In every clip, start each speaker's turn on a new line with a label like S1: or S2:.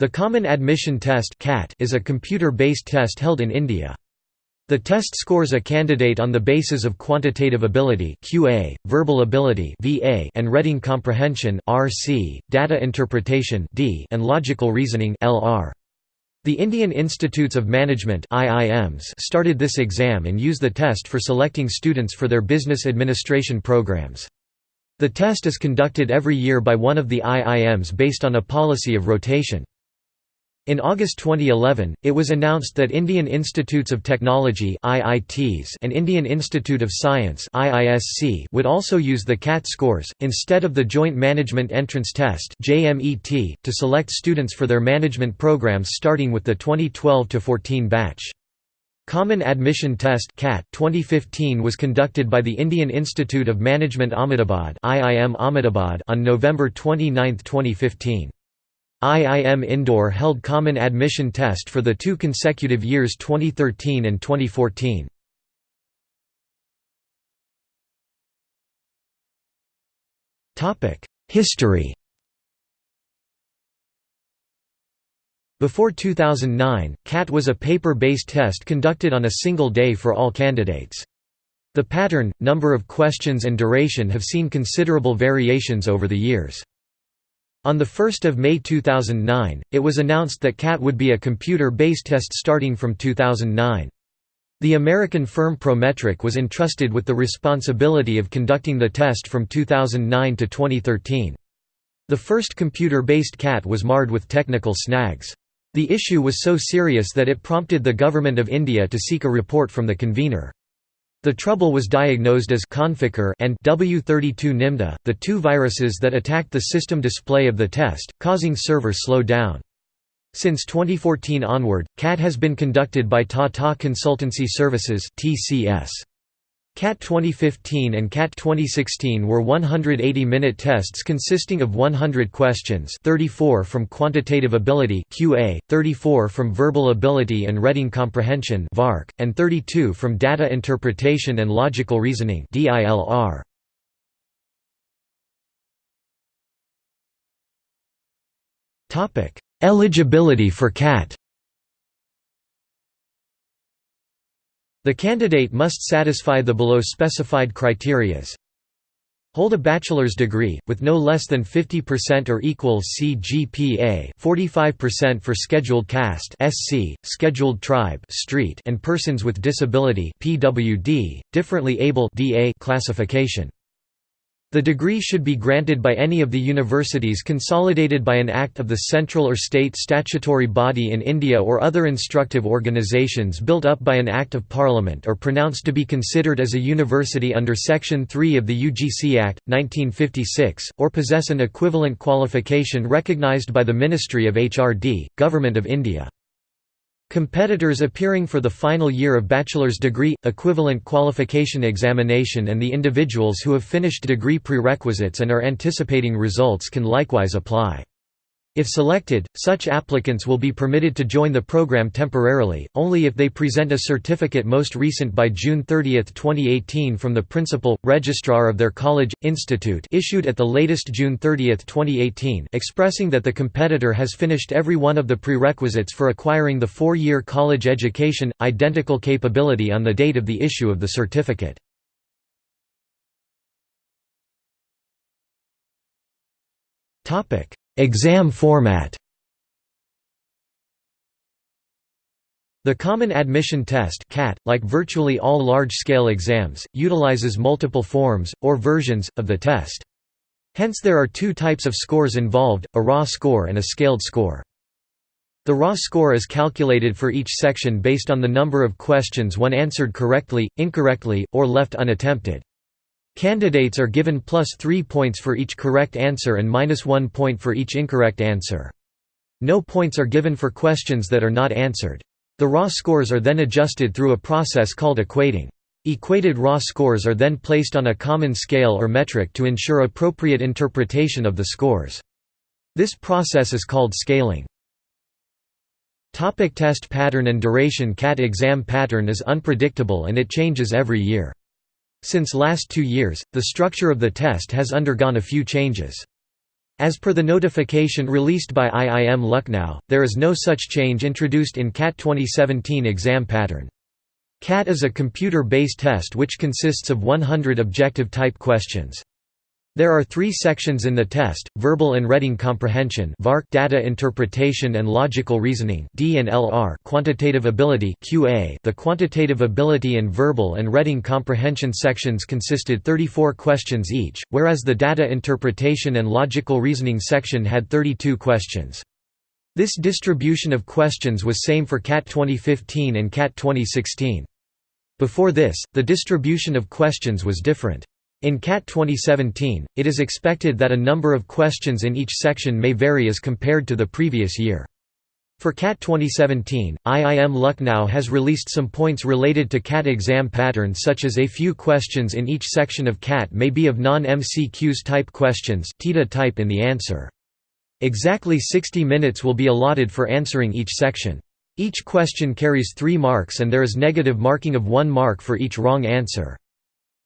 S1: The Common Admission Test is a computer-based test held in India. The test scores a candidate on the basis of quantitative ability QA, verbal ability VA, and reading comprehension RC, data interpretation and logical reasoning LR. The Indian Institutes of Management started this exam and use the test for selecting students for their business administration programs. The test is conducted every year by one of the IIMs based on a policy of rotation. In August 2011, it was announced that Indian Institutes of Technology and Indian Institute of Science would also use the CAT scores, instead of the Joint Management Entrance Test to select students for their management programs starting with the 2012–14 batch. Common Admission Test 2015 was conducted by the Indian Institute of Management Ahmedabad on November 29, 2015. IIM Indore held common admission test for the two consecutive years 2013 and 2014. History Before 2009, CAT was a paper-based test conducted on a single day for all candidates. The pattern, number of questions and duration have seen considerable variations over the years. On 1 May 2009, it was announced that CAT would be a computer-based test starting from 2009. The American firm Prometric was entrusted with the responsibility of conducting the test from 2009 to 2013. The first computer-based CAT was marred with technical snags. The issue was so serious that it prompted the Government of India to seek a report from the convener. The trouble was diagnosed as Conficker and W32 Nimda, the two viruses that attacked the system display of the test, causing server slow down. Since 2014 onward, CAT has been conducted by Tata Consultancy Services (TCS). CAT 2015 and CAT 2016 were 180-minute tests consisting of 100 questions 34 from quantitative ability QA, 34 from verbal ability and reading comprehension VARC, and 32 from data interpretation and logical reasoning DILR. Eligibility for CAT The candidate must satisfy the below specified criterias. Hold a bachelor's degree, with no less than 50% or equal CGPA 45% for scheduled caste SC, scheduled tribe street and persons with disability PWD, differently able DA classification. The degree should be granted by any of the universities consolidated by an act of the central or state statutory body in India or other instructive organisations built up by an Act of Parliament or pronounced to be considered as a university under Section 3 of the UGC Act, 1956, or possess an equivalent qualification recognised by the Ministry of HRD, Government of India. Competitors appearing for the final year of bachelor's degree, equivalent qualification examination and the individuals who have finished degree prerequisites and are anticipating results can likewise apply. If selected, such applicants will be permitted to join the program temporarily, only if they present a certificate most recent by June 30, 2018 from the principal, registrar of their college, institute issued at the latest June 30, 2018 expressing that the competitor has finished every one of the prerequisites for acquiring the four-year college education, identical capability on the date of the issue of the certificate. Topic Exam format The Common Admission Test CAT, like virtually all large-scale exams, utilizes multiple forms, or versions, of the test. Hence there are two types of scores involved, a raw score and a scaled score. The raw score is calculated for each section based on the number of questions one answered correctly, incorrectly, or left unattempted. Candidates are given plus 3 points for each correct answer and minus 1 point for each incorrect answer. No points are given for questions that are not answered. The raw scores are then adjusted through a process called equating. Equated raw scores are then placed on a common scale or metric to ensure appropriate interpretation of the scores. This process is called scaling. Topic test pattern and duration CAT exam pattern is unpredictable and it changes every year. Since last two years, the structure of the test has undergone a few changes. As per the notification released by IIM Lucknow, there is no such change introduced in CAT 2017 exam pattern. CAT is a computer-based test which consists of 100 objective-type questions. There are three sections in the test, verbal and reading comprehension data interpretation and logical reasoning D and quantitative ability QA the quantitative ability and verbal and reading comprehension sections consisted 34 questions each, whereas the data interpretation and logical reasoning section had 32 questions. This distribution of questions was same for CAT 2015 and CAT 2016. Before this, the distribution of questions was different. In CAT 2017, it is expected that a number of questions in each section may vary as compared to the previous year. For CAT 2017, IIM Lucknow has released some points related to CAT exam pattern such as a few questions in each section of CAT may be of non-MCQs type questions TITA type in the answer. Exactly 60 minutes will be allotted for answering each section. Each question carries 3 marks and there is negative marking of 1 mark for each wrong answer.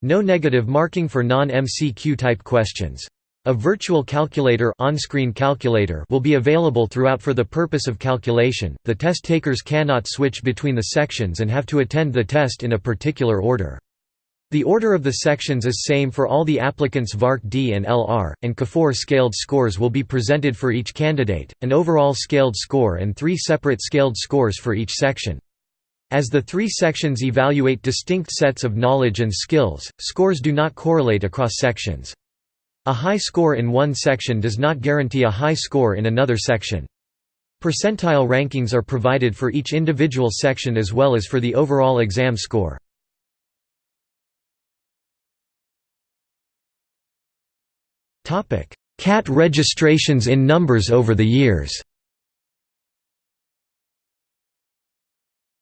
S1: No negative marking for non-MCQ type questions. A virtual calculator on-screen calculator will be available throughout for the purpose of calculation. The test takers cannot switch between the sections and have to attend the test in a particular order. The order of the sections is same for all the applicants VARC D and LR, and CA4 scaled scores will be presented for each candidate, an overall scaled score and three separate scaled scores for each section. As the three sections evaluate distinct sets of knowledge and skills, scores do not correlate across sections. A high score in one section does not guarantee a high score in another section. Percentile rankings are provided for each individual section as well as for the overall exam score. CAT registrations in numbers over the years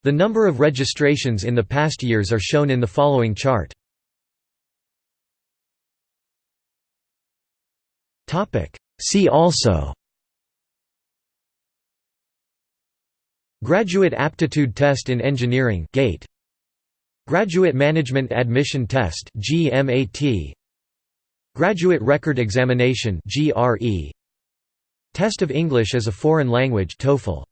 S1: The number of registrations in the past years are shown in the following chart. See also. Graduate Aptitude Test in Engineering. GATE. Graduate Management Admission Test. GMAT Graduate Record Examination. GRE Test of English as a Foreign Language. TOEFL